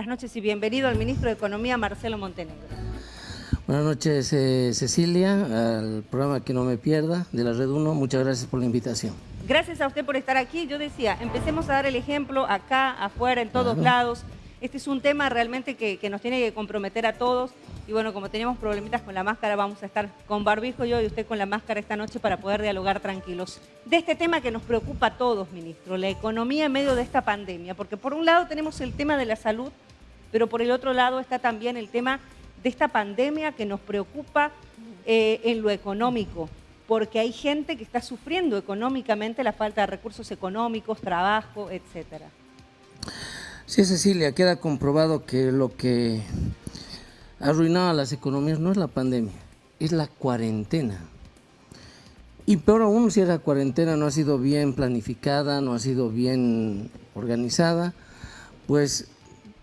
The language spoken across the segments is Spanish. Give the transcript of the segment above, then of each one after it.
Buenas noches y bienvenido al ministro de Economía, Marcelo Montenegro. Buenas noches, eh, Cecilia, al programa Que No Me Pierda de la Red 1. Muchas gracias por la invitación. Gracias a usted por estar aquí. Yo decía, empecemos a dar el ejemplo acá, afuera, en todos lados. Este es un tema realmente que, nos tiene que comprometer a todos. Y bueno, como teníamos problemitas con la máscara, vamos a estar con barbijo yo y usted con la máscara esta noche para poder dialogar tranquilos. De este tema que nos preocupa a todos, ministro, la economía en medio de esta pandemia. Porque por un lado tenemos el tema de la salud, pero por el otro lado está también el tema de esta pandemia que nos preocupa eh, en lo económico porque hay gente que está sufriendo económicamente la falta de recursos económicos, trabajo, etcétera. Sí, Cecilia, queda comprobado que lo que ha arruinado a las economías no es la pandemia, es la cuarentena. Y peor aún si esa cuarentena no ha sido bien planificada, no ha sido bien organizada, pues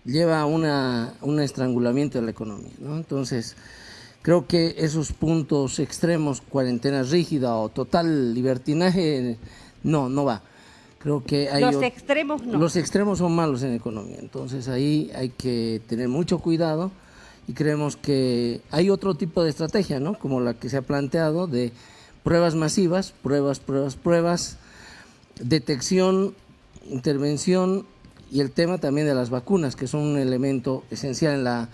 lleva a una, un estrangulamiento de la economía. Entonces, creo que esos puntos extremos, cuarentena rígida o total libertinaje, no, no va. Creo que hay los extremos no. Los extremos son malos en economía, entonces ahí hay que tener mucho cuidado y creemos que hay otro tipo de estrategia, ¿no? Como la que se ha planteado de pruebas masivas, pruebas, pruebas, pruebas, detección, intervención y el tema también de las vacunas, que son un elemento esencial en, la,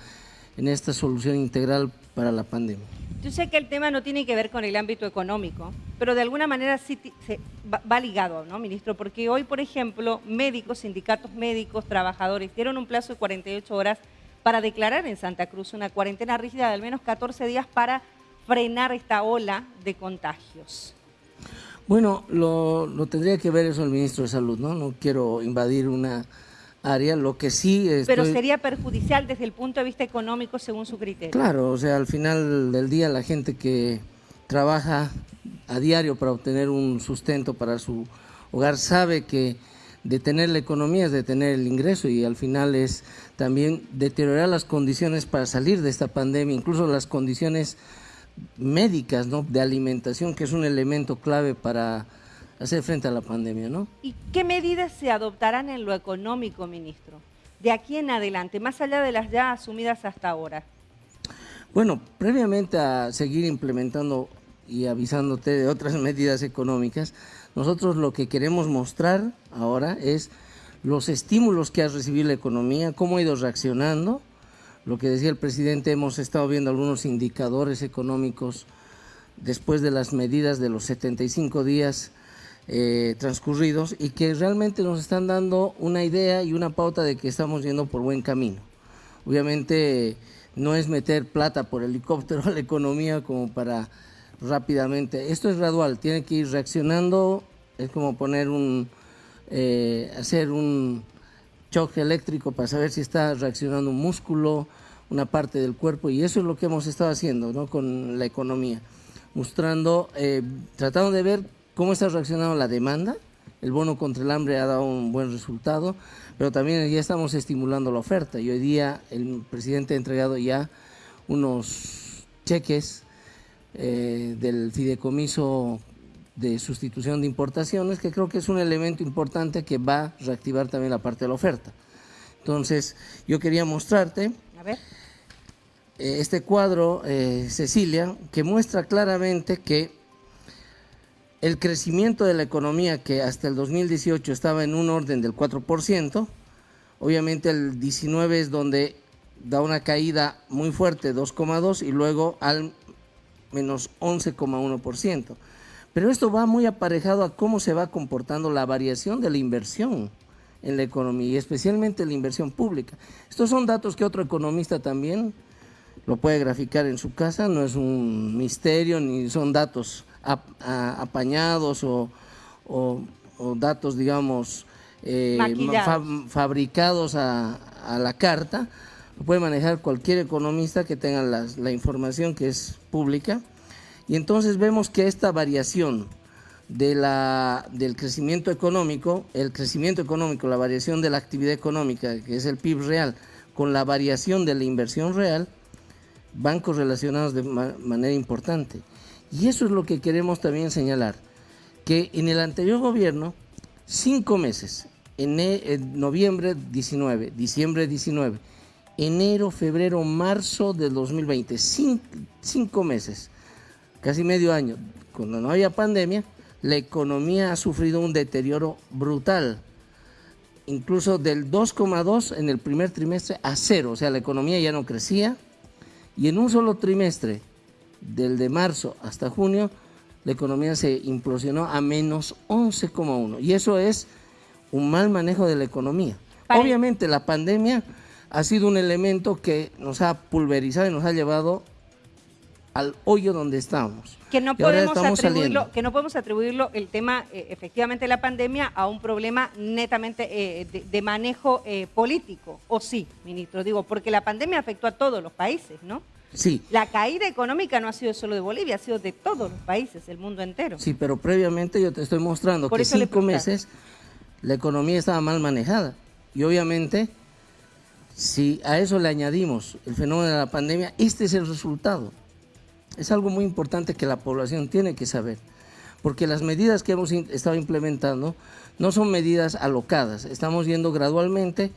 en esta solución integral para la pandemia. Yo sé que el tema no tiene que ver con el ámbito económico, pero de alguna manera sí se va, ligado, ¿no, ministro? Porque hoy, por ejemplo, médicos, sindicatos médicos, trabajadores, dieron un plazo de 48 horas para declarar en Santa Cruz una cuarentena rígida de al menos 14 días para frenar esta ola de contagios. Bueno, lo, lo tendría que ver eso el ministro de Salud, ¿no? No quiero invadir una área, lo que sí... Pero sería perjudicial desde el punto de vista económico según su criterio. Claro, o sea, al final del día la gente que trabaja a diario para obtener un sustento para su hogar sabe que detener la economía es detener el ingreso y al final es también deteriorar las condiciones para salir de esta pandemia, incluso las condiciones médicas, ¿no? de alimentación, que es un elemento clave para hacer frente a la pandemia, ¿no? ¿Y qué medidas se adoptarán en lo económico, ministro? De aquí en adelante, más allá de las ya asumidas hasta ahora. Bueno, previamente a seguir implementando y avisándote de otras medidas económicas, nosotros lo que queremos mostrar ahora es los estímulos que ha recibido la economía, cómo ha ido reaccionando. Lo que decía el presidente, hemos estado viendo algunos indicadores económicos después de las medidas de los 75 días eh, transcurridos y que realmente nos están dando una idea y una pauta de que estamos yendo por buen camino. Obviamente no es meter plata por helicóptero a la economía como para rápidamente. Esto es gradual, tiene que ir reaccionando, es como poner un, eh, hacer un choque eléctrico para saber si está reaccionando un músculo, una parte del cuerpo y eso es lo que hemos estado haciendo ¿no? con la economía, mostrando, eh, tratando de ver cómo está reaccionando la demanda. El bono contra el hambre ha dado un buen resultado, pero también ya estamos estimulando la oferta y hoy día el presidente ha entregado ya unos cheques eh, del fideicomiso de sustitución de importaciones, que creo que es un elemento importante que va a reactivar también la parte de la oferta. Entonces, yo quería mostrarte eh, este cuadro, eh, Cecilia, que muestra claramente que el crecimiento de la economía que hasta el 2018 estaba en un orden del 4%, obviamente el 19 es donde da una caída muy fuerte, 2,2 y luego al menos 11,1%. Pero esto va muy aparejado a cómo se va comportando la variación de la inversión en la economía y especialmente la inversión pública. Estos son datos que otro economista también lo puede graficar en su casa, no es un misterio ni son datos apañados o, datos, digamos, eh, fabricados a, la carta, lo puede manejar cualquier economista que tenga la, información que es pública. Y entonces vemos que esta variación del crecimiento económico, el crecimiento económico, la variación de la actividad económica, que es el PIB real, con la variación de la inversión real, van correlacionados de manera importante. Y eso es lo que queremos también señalar, que en el anterior gobierno, cinco meses, en, noviembre 19, diciembre 19, enero, febrero, marzo del 2020, cinco, meses, casi medio año, cuando no había pandemia, la economía ha sufrido un deterioro brutal, incluso del 2,2 en el primer trimestre a cero, o sea, la economía ya no crecía, y en un solo trimestre, del de marzo hasta junio, la economía se implosionó a menos 11,1, y eso es un mal manejo de la economía. Obviamente la pandemia ha sido un elemento que nos ha pulverizado y nos ha llevado al hoyo donde estamos. Que no, podemos atribuirlo, que no podemos atribuirlo el tema, eh, efectivamente, de la pandemia a un problema netamente eh, de, manejo eh, político, o sí, ministro, digo, porque la pandemia afectó a todos los países, ¿no? Sí. La caída económica no ha sido solo de Bolivia, ha sido de todos los países, del mundo entero. Sí, pero previamente yo te estoy mostrando que cinco meses la economía estaba mal manejada y obviamente si a eso le añadimos el fenómeno de la pandemia, este es el resultado. Es algo muy importante que la población tiene que saber, porque las medidas que hemos estado implementando no son medidas alocadas, estamos yendo gradualmente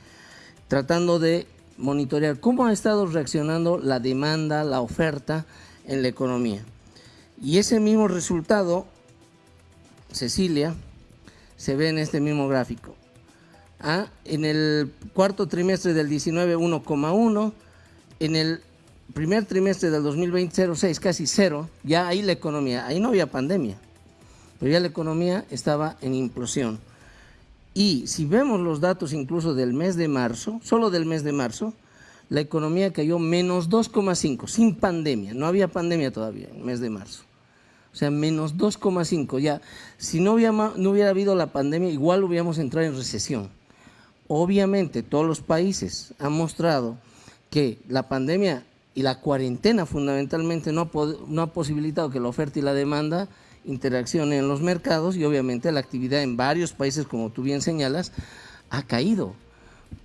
tratando de monitorear cómo ha estado reaccionando la demanda, la oferta en la economía. Y ese mismo resultado, Cecilia, se ve en este mismo gráfico. ¿ah? en el cuarto trimestre del 19 1,1, en el primer trimestre del 2020 0,6, casi cero, ya ahí la economía, ahí no había pandemia, pero ya la economía estaba en implosión. Y si vemos los datos incluso del mes de marzo, solo del mes de marzo, la economía cayó menos 2,5, sin pandemia, no había pandemia todavía en el mes de marzo. O sea, menos 2,5. Ya, si no hubiera, no hubiera habido la pandemia, igual hubiéramos entrado en recesión. Obviamente todos los países han mostrado que la pandemia y la cuarentena fundamentalmente no ha, no ha posibilitado que la oferta y la demanda interaccionen en los mercados y obviamente la actividad en varios países, como tú bien señalas, ha caído.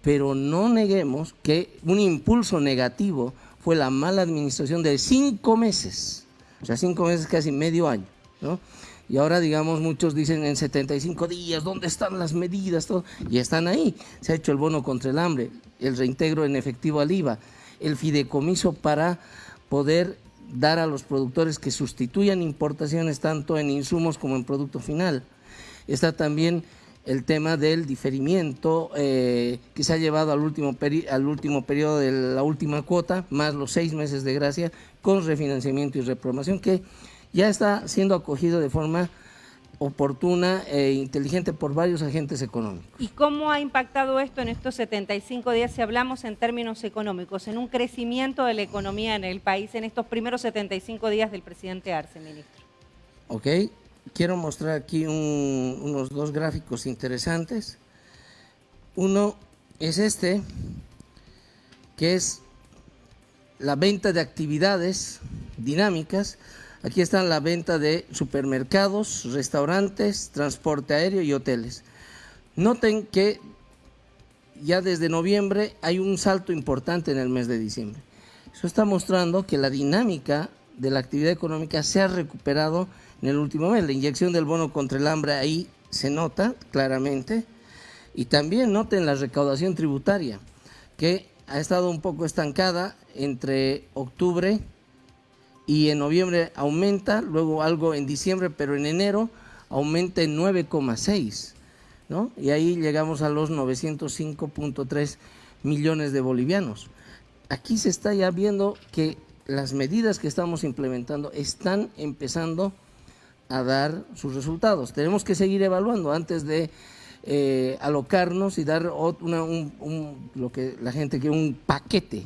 Pero no neguemos que un impulso negativo fue la mala administración de cinco meses, o sea, cinco meses, casi medio año, ¿no? Y ahora, digamos, muchos dicen en 75 días, ¿dónde están las medidas? Todo? Y están ahí. Se ha hecho el bono contra el hambre, el reintegro en efectivo al IVA, el fideicomiso para poder dar a los productores que sustituyan importaciones tanto en insumos como en producto final. Está también el tema del diferimiento eh, que se ha llevado al último, al último periodo de la última cuota, más los seis meses de gracia, con refinanciamiento y reprobación, que ya está siendo acogido de forma oportuna e inteligente por varios agentes económicos. ¿Y cómo ha impactado esto en estos 75 días, si hablamos en términos económicos, en un crecimiento de la economía en el país en estos primeros 75 días del presidente Arce, ministro? Ok, quiero mostrar aquí unos dos gráficos interesantes. Uno es este, que es la venta de actividades dinámicas Aquí está la venta de supermercados, restaurantes, transporte aéreo y hoteles. Noten que ya desde noviembre hay un salto importante en el mes de diciembre. Eso está mostrando que la dinámica de la actividad económica se ha recuperado en el último mes. La inyección del bono contra el hambre ahí se nota claramente. Y también noten la recaudación tributaria, que ha estado un poco estancada entre octubre y en noviembre aumenta, luego algo en diciembre, pero en enero aumenta en 9,6, ¿no? Y ahí llegamos a los 905.3 millones de bolivianos. Aquí se está ya viendo que las medidas que estamos implementando están empezando a dar sus resultados. Tenemos que seguir evaluando antes de eh, alocarnos y dar un, lo que la gente quiere, un paquete,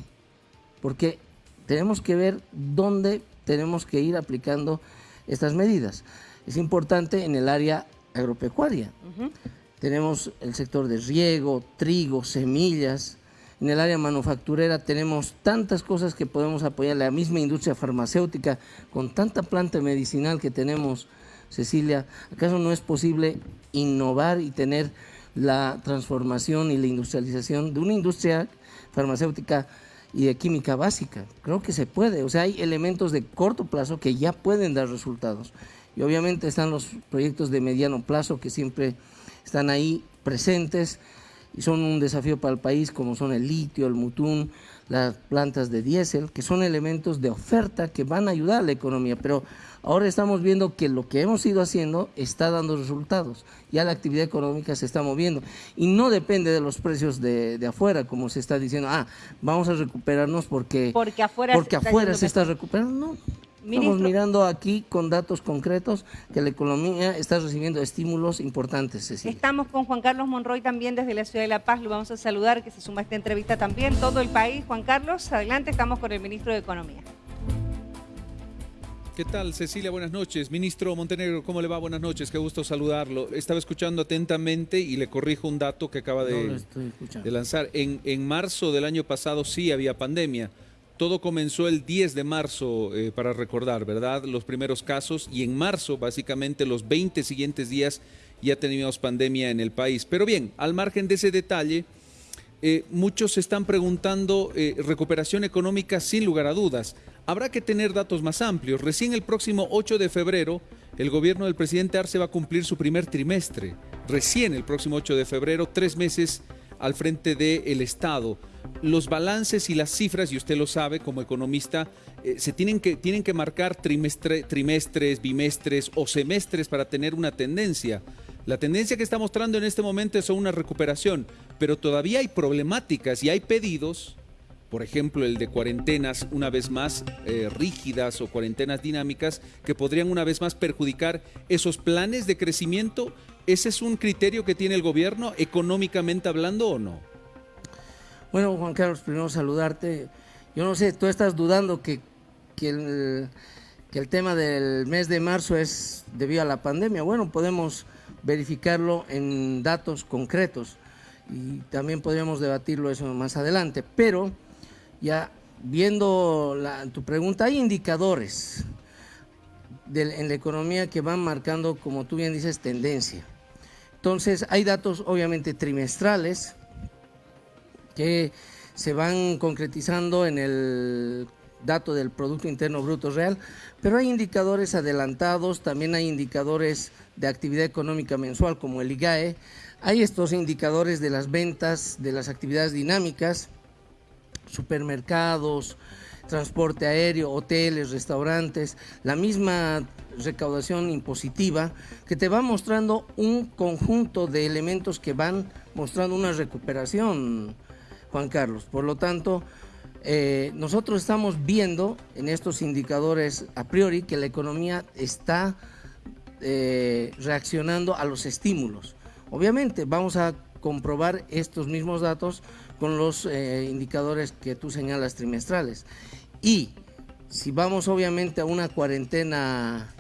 porque tenemos que ver dónde tenemos que ir aplicando estas medidas. Es importante en el área agropecuaria. Tenemos el sector de riego, trigo, semillas. En el área manufacturera tenemos tantas cosas que podemos apoyar. La misma industria farmacéutica, con tanta planta medicinal que tenemos, Cecilia, ¿acaso no es posible innovar y tener la transformación y la industrialización de una industria farmacéutica y de química básica. Creo que se puede, o sea, hay elementos de corto plazo que ya pueden dar resultados. Y obviamente están los proyectos de mediano plazo que siempre están ahí presentes y son un desafío para el país, como son el litio, el mutún, las plantas de diésel, que son elementos de oferta que van a ayudar a la economía, pero ahora estamos viendo que lo que hemos ido haciendo está dando resultados, ya la actividad económica se está moviendo. Y no depende de los precios de, afuera, como se está diciendo, ah, vamos a recuperarnos porque, porque afuera, porque se, afuera se está recuperando, no, Estamos mirando aquí con datos concretos que la economía está recibiendo estímulos importantes. Estamos con Juan Carlos Monroy también desde la ciudad de La Paz. Lo vamos a saludar, que se suma a esta entrevista también. Todo el país. Juan Carlos, adelante, estamos con el ministro de Economía. ¿Qué tal, Cecilia? Buenas noches. Ministro Montenegro, ¿cómo le va? Buenas noches, qué gusto saludarlo. Estaba escuchando atentamente y le corrijo un dato que acaba de, de lanzar. En, en marzo del año pasado sí había pandemia. Todo comenzó el 10 de marzo, eh, para recordar, ¿verdad? Los primeros casos y en marzo, básicamente los 20 siguientes días, ya teníamos pandemia en el país. Pero bien, al margen de ese detalle, eh, muchos se están preguntando eh, recuperación económica sin lugar a dudas. Habrá que tener datos más amplios. Recién el próximo 8 de febrero, el gobierno del presidente Arce va a cumplir su primer trimestre. Recién el próximo 8 de febrero, tres meses al frente del Estado los balances y las cifras, y usted lo sabe como economista, eh, se tienen que, tienen que marcar trimestres, bimestres o semestres para tener una tendencia. La tendencia que está mostrando en este momento es una recuperación, pero todavía hay problemáticas y hay pedidos, por ejemplo el de cuarentenas una vez más eh, rígidas o cuarentenas dinámicas, que podrían una vez más perjudicar esos planes de crecimiento. ¿Ese es un criterio que tiene el gobierno económicamente hablando o no? Bueno, Juan Carlos, primero saludarte. Yo no sé, tú estás dudando que, que, el, tema del mes de marzo es debido a la pandemia. Bueno, podemos verificarlo en datos concretos y también podríamos debatirlo eso más adelante. Pero ya viendo tu pregunta, hay indicadores en la economía que van marcando, como tú bien dices, tendencia. Entonces, hay datos obviamente trimestrales, que se van concretizando en el dato del Producto Interno Bruto Real, pero hay indicadores adelantados, también hay indicadores de actividad económica mensual como el IGAE, hay estos indicadores de las ventas, de las actividades dinámicas, supermercados, transporte aéreo, hoteles, restaurantes, la misma recaudación impositiva que te va mostrando un conjunto de elementos que van mostrando una recuperación Juan Carlos. Por lo tanto, eh, nosotros estamos viendo en estos indicadores a priori que la economía está eh, reaccionando a los estímulos. Obviamente vamos a comprobar estos mismos datos con los eh, indicadores que tú señalas trimestrales. Y si vamos obviamente a una cuarentena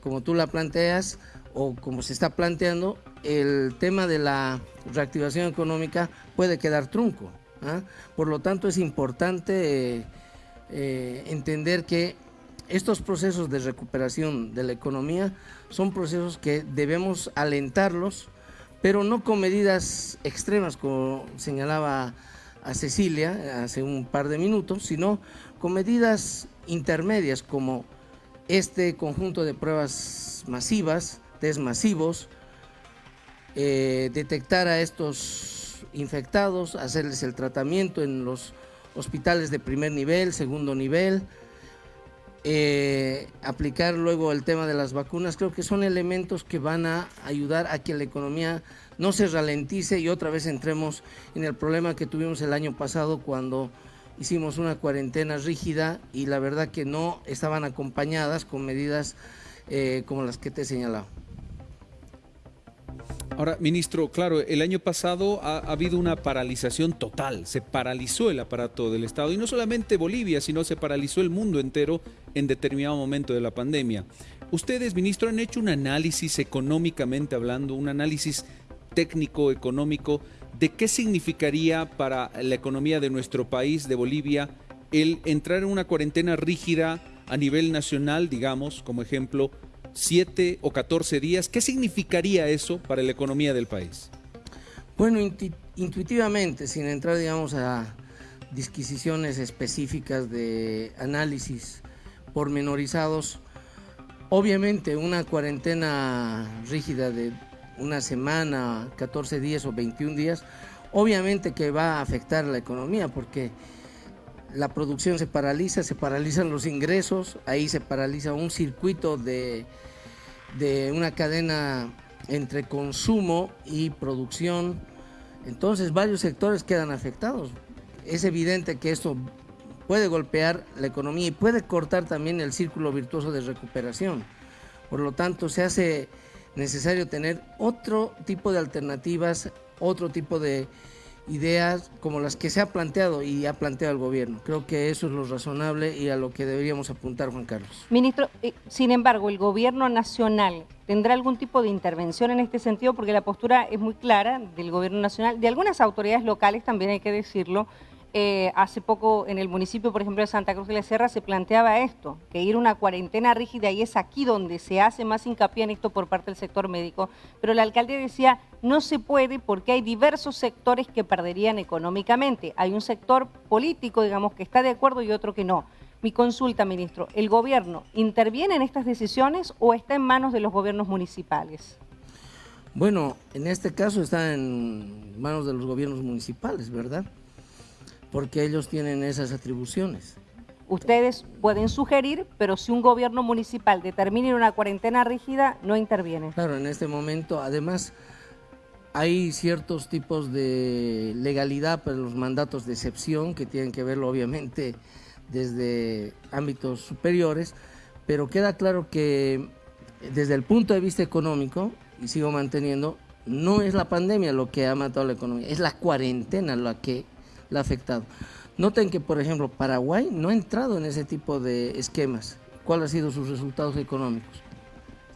como tú la planteas o como se está planteando, el tema de la reactivación económica puede quedar trunco. ¿ah? Por lo tanto, es importante eh, eh, entender que estos procesos de recuperación de la economía son procesos que debemos alentarlos, pero no con medidas extremas, como señalaba a Cecilia hace un par de minutos, sino con medidas intermedias como este conjunto de pruebas masivas, test masivos, eh, detectar a estos infectados, hacerles el tratamiento en los hospitales de primer nivel, segundo nivel, eh, aplicar luego el tema de las vacunas, creo que son elementos que van a ayudar a que la economía no se ralentice y otra vez entremos en el problema que tuvimos el año pasado cuando hicimos una cuarentena rígida y la verdad que no estaban acompañadas con medidas eh, como las que te he señalado. Ahora, ministro, claro, el año pasado ha, habido una paralización total, se paralizó el aparato del Estado y no solamente Bolivia, sino se paralizó el mundo entero en determinado momento de la pandemia. Ustedes, ministro, han hecho un análisis económicamente hablando, un análisis técnico, económico, de qué significaría para la economía de nuestro país, de Bolivia, el entrar en una cuarentena rígida a nivel nacional, digamos, como ejemplo, siete o 14 días. ¿Qué significaría eso para la economía del país? Bueno, intuitivamente, sin entrar, digamos, a disquisiciones específicas de análisis pormenorizados, obviamente una cuarentena rígida de una semana, 14 días o 21 días, obviamente que va a afectar la economía porque la producción se paraliza, se paralizan los ingresos, ahí se paraliza un circuito de, de una cadena entre consumo y producción, entonces varios sectores quedan afectados. Es evidente que esto puede golpear la economía y puede cortar también el círculo virtuoso de recuperación. Por lo tanto, se hace necesario tener otro tipo de alternativas, otro tipo de ideas como las que se ha planteado y ha planteado el gobierno. Creo que eso es lo razonable y a lo que deberíamos apuntar, Juan Carlos. Ministro, eh, sin embargo, ¿el gobierno nacional tendrá algún tipo de intervención en este sentido? Porque la postura es muy clara del gobierno nacional, de algunas autoridades locales también hay que decirlo, eh, hace poco en el municipio, por ejemplo, de Santa Cruz de la Sierra, se planteaba esto, que ir a una cuarentena rígida y es aquí donde se hace más hincapié en esto por parte del sector médico. Pero la alcaldía decía, no se puede porque hay diversos sectores que perderían económicamente. Hay un sector político, digamos, que está de acuerdo y otro que no. Mi consulta, ministro, ¿el gobierno interviene en estas decisiones o está en manos de los gobiernos municipales? Bueno, en este caso está en manos de los gobiernos municipales, ¿verdad? Porque ellos tienen esas atribuciones. Ustedes pueden sugerir, pero si un gobierno municipal determina una cuarentena rígida, no interviene. Claro, en este momento, además, hay ciertos tipos de legalidad para los mandatos de excepción que tienen que verlo, obviamente, desde ámbitos superiores, pero queda claro que desde el punto de vista económico, y sigo manteniendo, no es la pandemia lo que ha matado la economía, es la cuarentena la que la ha afectado. Noten que, por ejemplo, Paraguay no ha entrado en ese tipo de esquemas. ¿Cuáles han sido sus resultados económicos?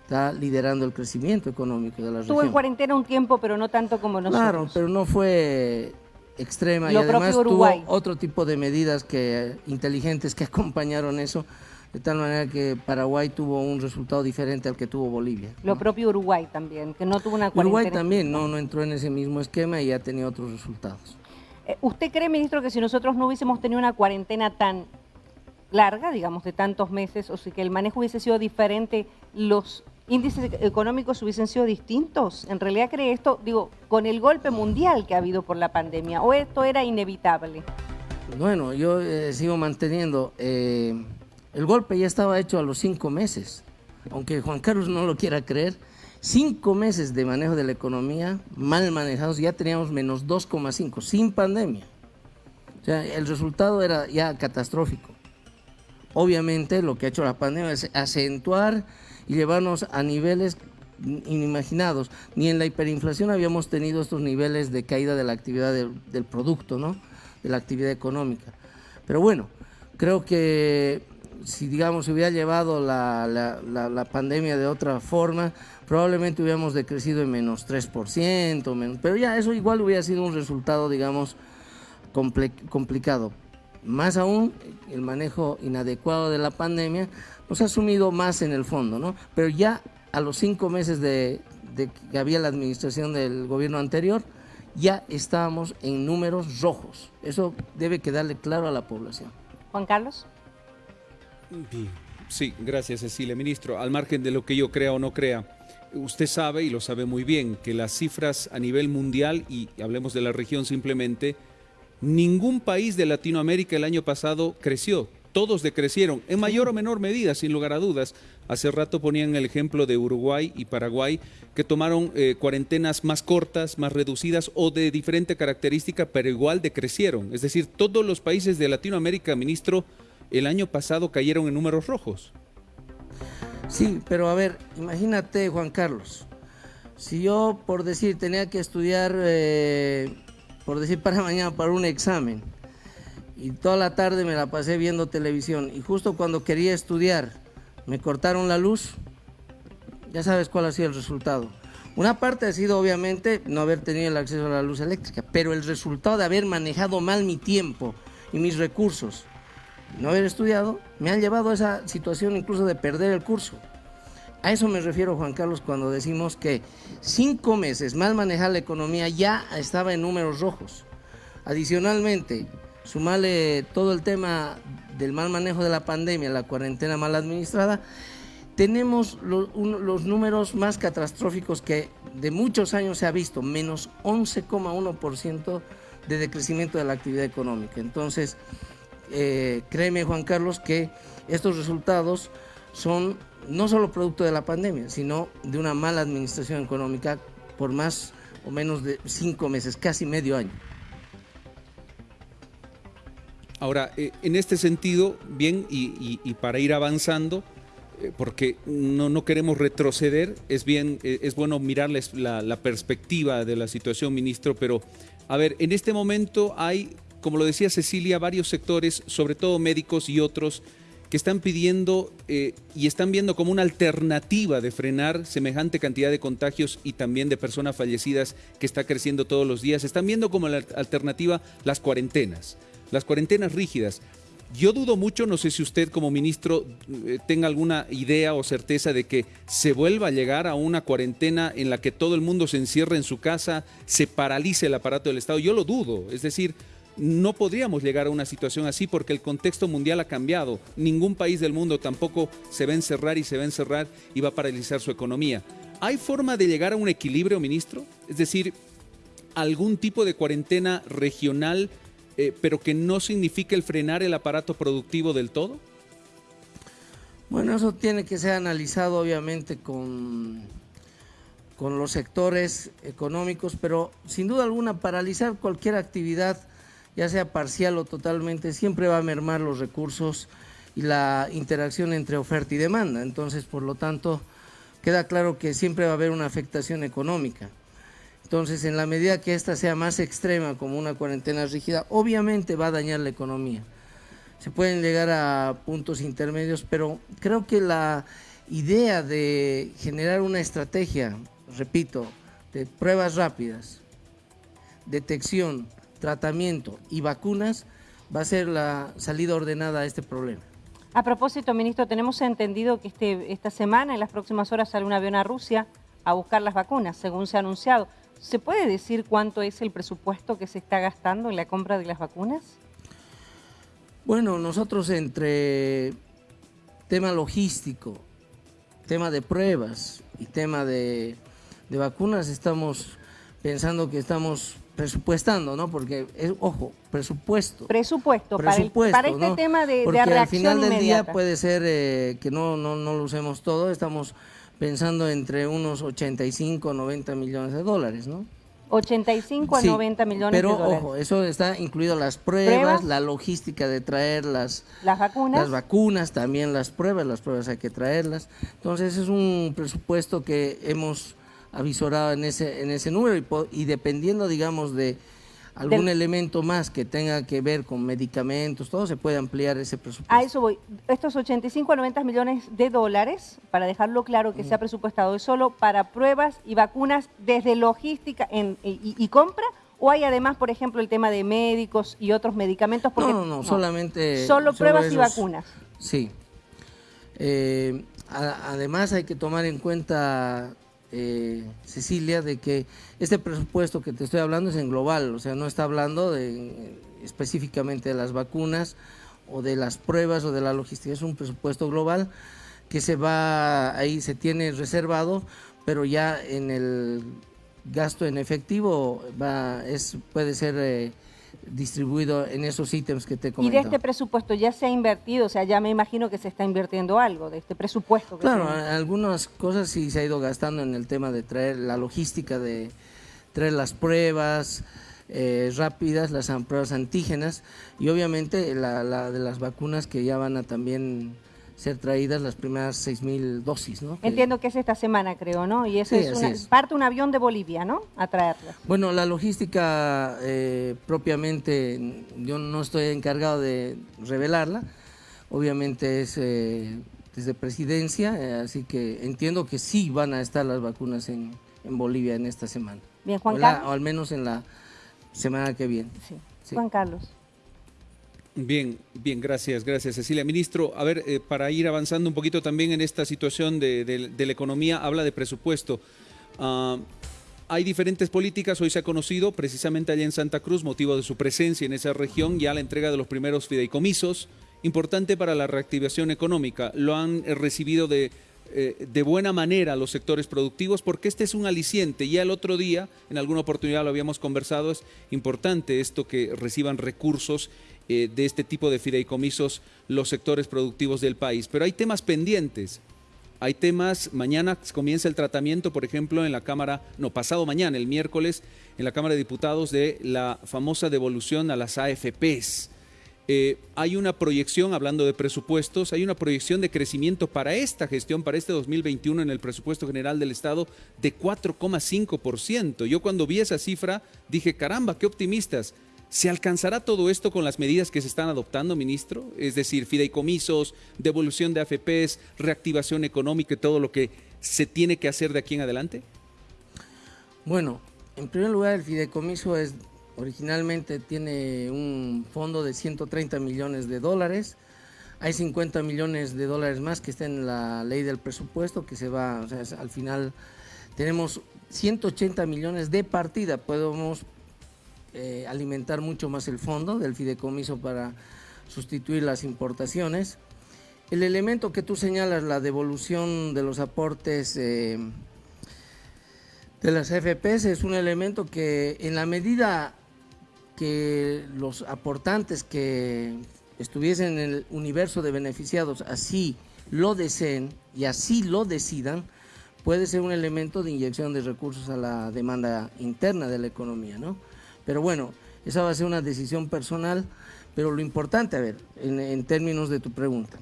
Está liderando el crecimiento económico de la región. Estuvo en cuarentena un tiempo, pero no tanto como nosotros. Claro, pero no fue extrema y además tuvo otro tipo de medidas que inteligentes que acompañaron eso, de tal manera que Paraguay tuvo un resultado diferente al que tuvo Bolivia. Lo propio Uruguay también, que no tuvo una cuarentena. Uruguay también no, no entró en ese mismo esquema y ha tenido otros resultados. Eh, ¿Usted cree, ministro, que si nosotros no hubiésemos tenido una cuarentena tan larga, digamos, de tantos meses, o si que el manejo hubiese sido diferente, los índices económicos hubiesen sido distintos? ¿En realidad cree esto, digo, con el golpe mundial que ha habido por la pandemia, o esto era inevitable? Bueno, yo eh, sigo manteniendo, eh, el golpe ya estaba hecho a los cinco meses, aunque Juan Carlos no lo quiera creer, Cinco meses de manejo de la economía mal manejados, ya teníamos menos 2,5, sin pandemia. O sea, el resultado era ya catastrófico. Obviamente lo que ha hecho la pandemia es acentuar y llevarnos a niveles inimaginados. Ni en la hiperinflación habíamos tenido estos niveles de caída de la actividad del, producto, ¿no? de la actividad económica. Pero bueno, creo que si digamos se hubiera llevado la, la, pandemia de otra forma, probablemente hubiéramos decrecido en menos 3%, menos, pero ya eso igual hubiera sido un resultado, digamos, complicado. Más aún, el manejo inadecuado de la pandemia nos ha sumido más en el fondo, ¿no? Pero ya a los cinco meses de, de que había la administración del gobierno anterior, ya estábamos en números rojos. Eso debe quedarle claro a la población. Juan Carlos. Sí, gracias Cecilia. Ministro, al margen de lo que yo crea o no crea, usted sabe y lo sabe muy bien que las cifras a nivel mundial, y hablemos de la región simplemente, ningún país de Latinoamérica el año pasado creció. Todos decrecieron, en mayor o menor medida, sin lugar a dudas. Hace rato ponían el ejemplo de Uruguay y Paraguay, que tomaron eh, cuarentenas más cortas, más reducidas o de diferente característica, pero igual decrecieron. Es decir, todos los países de Latinoamérica, ministro, el año pasado cayeron en números rojos. Sí, pero a ver, imagínate Juan Carlos, si yo por decir tenía que estudiar, eh, por decir para mañana, para un examen, y toda la tarde me la pasé viendo televisión, y justo cuando quería estudiar me cortaron la luz, ya sabes cuál ha sido el resultado. Una parte ha sido obviamente no haber tenido el acceso a la luz eléctrica, pero el resultado de haber manejado mal mi tiempo y mis recursos no haber estudiado, me han llevado a esa situación incluso de perder el curso. A eso me refiero, Juan Carlos, cuando decimos que cinco meses mal manejar la economía ya estaba en números rojos. Adicionalmente, sumarle todo el tema del mal manejo de la pandemia, la cuarentena mal administrada, tenemos los números más catastróficos que de muchos años se ha visto, menos 11,1% de decrecimiento de la actividad económica. Entonces, eh, créeme Juan Carlos que estos resultados son no solo producto de la pandemia, sino de una mala administración económica por más o menos de cinco meses, casi medio año. Ahora, eh, en este sentido, bien, y para ir avanzando, eh, porque no, no, queremos retroceder, es, bien, es bueno mirarles la, la, perspectiva de la situación, ministro, pero a ver, en este momento hay, como lo decía Cecilia, varios sectores, sobre todo médicos y otros, que están pidiendo eh, y están viendo como una alternativa de frenar semejante cantidad de contagios y también de personas fallecidas que está creciendo todos los días. Están viendo como la alternativa las cuarentenas, las cuarentenas rígidas. Yo dudo mucho, no sé si usted como ministro eh, tenga alguna idea o certeza de que se vuelva a llegar a una cuarentena en la que todo el mundo se encierre en su casa, se paralice el aparato del Estado. Yo lo dudo, es decir, no podríamos llegar a una situación así porque el contexto mundial ha cambiado. Ningún país del mundo tampoco se va a encerrar y se va a encerrar y va a paralizar su economía. ¿Hay forma de llegar a un equilibrio, ministro? Es decir, algún tipo de cuarentena regional eh, pero que no significa el frenar el aparato productivo del todo? Bueno, eso tiene que ser analizado obviamente con, con los sectores económicos, pero sin duda alguna paralizar cualquier actividad, ya sea parcial o totalmente, siempre va a mermar los recursos y la interacción entre oferta y demanda. Entonces, por lo tanto, queda claro que siempre va a haber una afectación económica. Entonces, en la medida que esta sea más extrema, como una cuarentena rígida, obviamente va a dañar la economía. Se pueden llegar a puntos intermedios, pero creo que la idea de generar una estrategia, repito, de pruebas rápidas, detección, tratamiento y vacunas, va a ser la salida ordenada a este problema. A propósito, ministro, tenemos entendido que este, esta semana, en las próximas horas, sale un avión a Rusia a buscar las vacunas, según se ha anunciado. ¿Se puede decir cuánto es el presupuesto que se está gastando en la compra de las vacunas? Bueno, nosotros entre tema logístico, tema de pruebas y tema de, vacunas estamos pensando que estamos presupuestando, ¿no? Porque, es, ojo, presupuesto. Presupuesto, para, este tema de, Porque al final del día puede ser eh, que no, no, no lo usemos todo, estamos pensando entre unos 85 90 millones de dólares, ¿no? 85 a 90 millones de dólares. Pero ojo, eso está incluido las pruebas, la logística de traer las, las vacunas. Las vacunas, también las pruebas, las pruebas hay que traerlas. Entonces es un presupuesto que hemos avisorado en ese, en ese número y dependiendo, digamos, de algún elemento más que tenga que ver con medicamentos, todo se puede ampliar ese presupuesto. A eso voy. Estos 85 a 90 millones de dólares, para dejarlo claro que se ha presupuestado, ¿es solo para pruebas y vacunas desde logística y, compra? ¿O hay además, por ejemplo, el tema de médicos y otros medicamentos? no, no, no, solamente... Solo pruebas y vacunas. Sí. Eh, además hay que tomar en cuenta eh, Cecilia, de que este presupuesto que te estoy hablando es en global, o sea, no está hablando de, específicamente de las vacunas o de las pruebas o de la logística, es un presupuesto global que se va, ahí se tiene reservado, pero ya en el gasto en efectivo va, es, puede ser... Eh, distribuido en esos ítems que te comenté. ¿Y de este presupuesto ya se ha invertido? O sea, ya me imagino que se está invirtiendo algo de este presupuesto. claro, algunas cosas sí se ha ido gastando en el tema de traer la logística, de traer las pruebas eh, rápidas, las pruebas antígenas y obviamente la, la de las vacunas que ya van a también ser traídas las primeras 6.000 dosis, ¿no? Entiendo que es esta semana, creo, ¿no? Y eso es, parte un avión de Bolivia, ¿no? A traerlas. Bueno, la logística eh, propiamente, yo no estoy encargado de revelarla, obviamente es eh, desde presidencia, eh, así que entiendo que sí van a estar las vacunas en, Bolivia en esta semana. Bien, Juan Carlos. o al menos en la semana que viene. sí. Juan Carlos. Bien, bien, gracias, gracias Cecilia. Ministro, a ver, eh, para ir avanzando un poquito también en esta situación de, la economía, habla de presupuesto. Ah, hay diferentes políticas, hoy se ha conocido precisamente allá en Santa Cruz, motivo de su presencia en esa región, ya la entrega de los primeros fideicomisos, importante para la reactivación económica. Lo han eh, recibido de eh, de buena manera los sectores productivos, porque este es un aliciente. Ya el otro día, en alguna oportunidad lo habíamos conversado, es importante esto que reciban recursos eh, de este tipo de fideicomisos los sectores productivos del país. Pero hay temas pendientes. Hay temas, mañana comienza el tratamiento, por ejemplo, en la Cámara, no, pasado mañana, el miércoles, en la Cámara de Diputados de la famosa devolución a las AFPs. Eh, hay una proyección, hablando de presupuestos, hay una proyección de crecimiento para esta gestión, para este 2021 en el presupuesto general del Estado de 4,5%. Yo cuando vi esa cifra dije, caramba, qué optimistas. ¿Se alcanzará todo esto con las medidas que se están adoptando, ministro? Es decir, fideicomisos, devolución de AFPs, reactivación económica y todo lo que se tiene que hacer de aquí en adelante. Bueno, en primer lugar, el fideicomiso es originalmente tiene un fondo de 130 millones de dólares. Hay 50 millones de dólares más que está en la ley del presupuesto que se va, o sea, al final tenemos 180 millones de partida. Podemos eh, alimentar mucho más el fondo del fideicomiso para sustituir las importaciones. El elemento que tú señalas, la devolución de los aportes eh, de las FPS, es un elemento que en la medida que los aportantes que estuviesen en el universo de beneficiados así lo deseen y así lo decidan, puede ser un elemento de inyección de recursos a la demanda interna de la economía, ¿no? Pero bueno, esa va a ser una decisión personal, pero lo importante, a ver, en, términos de tu pregunta,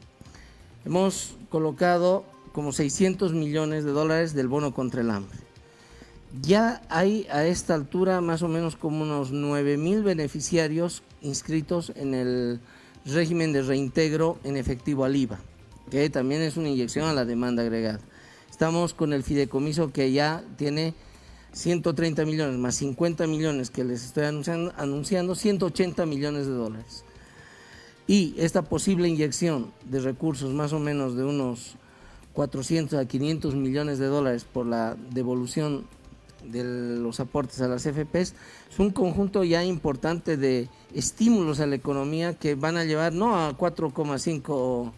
hemos colocado como 600 millones de dólares del bono contra el hambre. Ya hay a esta altura más o menos como unos 9 mil beneficiarios inscritos en el régimen de reintegro en efectivo al IVA, que también es una inyección a la demanda agregada. Estamos con el fideicomiso que ya tiene 130 millones más 50 millones que les estoy anunciando, anunciando 180 millones de dólares. Y esta posible inyección de recursos más o menos de unos 400 a 500 millones de dólares por la devolución de los aportes a las FPs es un conjunto ya importante de estímulos a la economía que van a llevar no a 4,5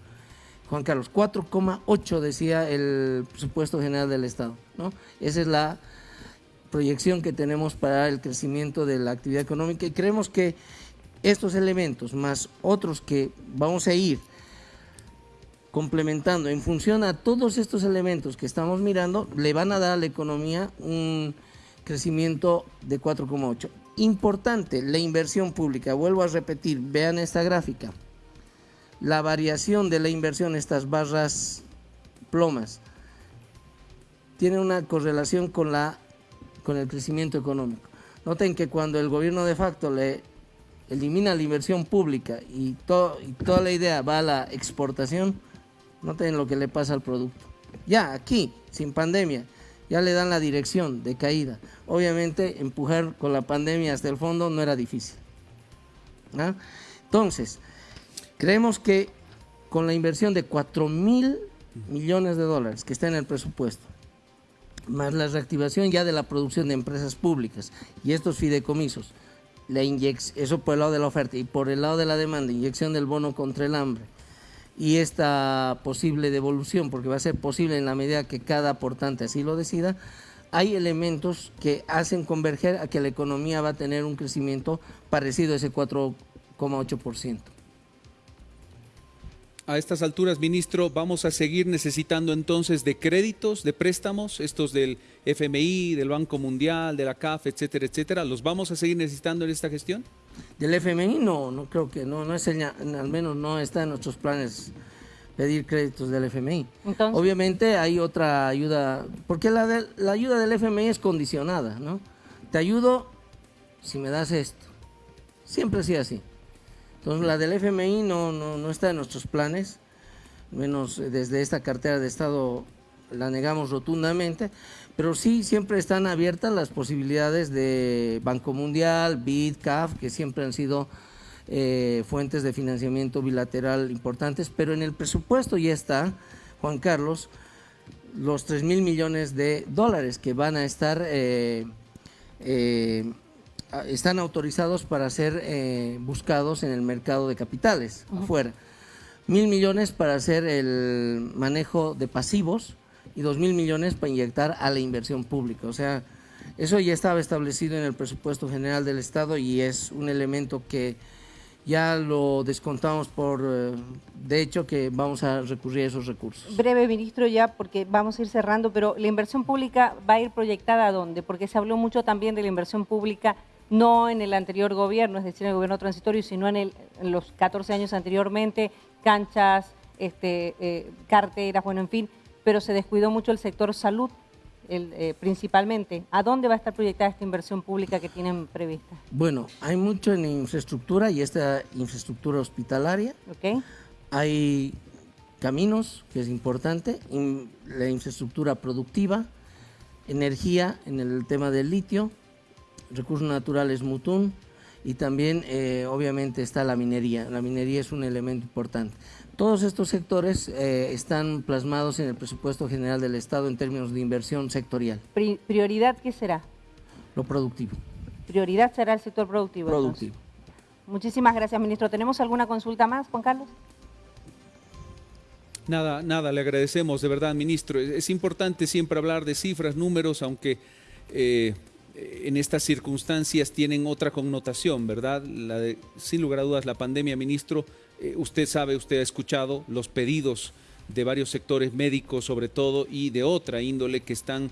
Juan Carlos, 4,8 decía el presupuesto general del Estado, ¿no? Esa es la proyección que tenemos para el crecimiento de la actividad económica. Y creemos que estos elementos más otros que vamos a ir complementando en función a todos estos elementos que estamos mirando, le van a dar a la economía un crecimiento de 4,8. Importante, la inversión pública, vuelvo a repetir, vean esta gráfica, la variación de la inversión, estas barras plomas, tiene una correlación con la con el crecimiento económico. Noten que cuando el gobierno de facto le elimina la inversión pública y, toda la idea va a la exportación, noten lo que le pasa al producto. Ya aquí, sin pandemia, ya le dan la dirección de caída. Obviamente, empujar con la pandemia hasta el fondo no era difícil. ¿ah? Entonces, creemos que con la inversión de 4 mil millones de dólares que está en el presupuesto, más la reactivación ya de la producción de empresas públicas y estos fideicomisos, la eso por el lado de la oferta y por el lado de la demanda, inyección del bono contra el hambre y esta posible devolución, porque va a ser posible en la medida que cada aportante así lo decida, hay elementos que hacen converger a que la economía va a tener un crecimiento parecido a ese 4,8% a estas alturas, ministro, vamos a seguir necesitando entonces de créditos, de préstamos, estos del FMI, del Banco Mundial, de la CAF, etcétera, etcétera. ¿Los vamos a seguir necesitando en esta gestión? Del FMI no, no creo que no, no es al menos no está en nuestros planes pedir créditos del FMI. Obviamente hay otra ayuda, porque la, la ayuda del FMI es condicionada, ¿no? Te ayudo si me das esto. Siempre ha sido así. Entonces la del FMI no, no, está en nuestros planes, menos desde esta cartera de Estado la negamos rotundamente, pero sí siempre están abiertas las posibilidades de Banco Mundial, BID, CAF, que siempre han sido eh, fuentes de financiamiento bilateral importantes, pero en el presupuesto ya está, Juan Carlos, los 3 mil millones de dólares que van a estar eh, eh, están autorizados para ser eh, buscados en el mercado de capitales afuera. Mil millones para hacer el manejo de pasivos y 2 mil millones para inyectar a la inversión pública. O sea, eso ya estaba establecido en el presupuesto general del Estado y es un elemento que ya lo descontamos por, eh, de hecho, que vamos a recurrir a esos recursos. Breve, ministro, ya porque vamos a ir cerrando, pero la inversión pública va a ir proyectada a dónde? Porque se habló mucho también de la inversión pública no en el anterior gobierno, es decir, en el gobierno transitorio, sino en, el, en los 14 años anteriormente, canchas, este, eh, carteras, bueno, en fin, pero se descuidó mucho el sector salud el, eh, principalmente. ¿A dónde va a estar proyectada esta inversión pública que tienen prevista? Bueno, hay mucho en infraestructura y esta infraestructura hospitalaria. Okay. Hay caminos, que es importante, la infraestructura productiva, energía en el tema del litio, recursos naturales Mutún y también eh, obviamente está la minería. La minería es un elemento importante. Todos estos sectores eh, están plasmados en el presupuesto general del Estado en términos de inversión sectorial. ¿Prioridad qué será? Lo productivo. ¿Prioridad será el sector productivo? Productivo. Muchísimas gracias, ministro. ¿Tenemos alguna consulta más, Juan Carlos? Nada, nada, le agradecemos de verdad, ministro. Es importante siempre hablar de cifras, números, aunque eh, en estas circunstancias tienen otra connotación, ¿verdad? La de, sin lugar a dudas, la pandemia, ministro, eh, usted sabe, usted ha escuchado los pedidos de varios sectores médicos sobre todo y de otra índole que están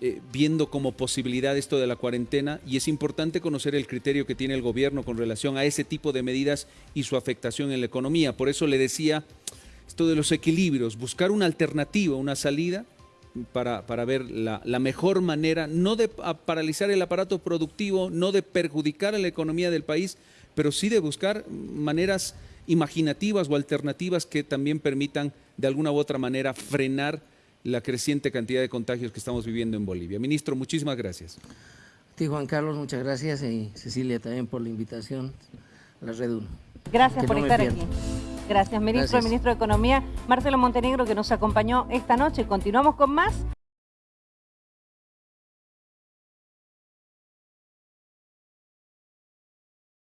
eh, viendo como posibilidad esto de la cuarentena y es importante conocer el criterio que tiene el gobierno con relación a ese tipo de medidas y su afectación en la economía. Por eso le decía esto de los equilibrios, buscar una alternativa, una salida para, para ver la, la, mejor manera, no de paralizar el aparato productivo, no de perjudicar a la economía del país, pero sí de buscar maneras imaginativas o alternativas que también permitan de alguna u otra manera frenar la creciente cantidad de contagios que estamos viviendo en Bolivia. Ministro, muchísimas gracias. A ti, Juan Carlos, muchas gracias y Cecilia también por la invitación a la Red Gracias por estar aquí. Gracias, ministro, ministro de Economía, Marcelo Montenegro, que nos acompañó esta noche. Continuamos con más.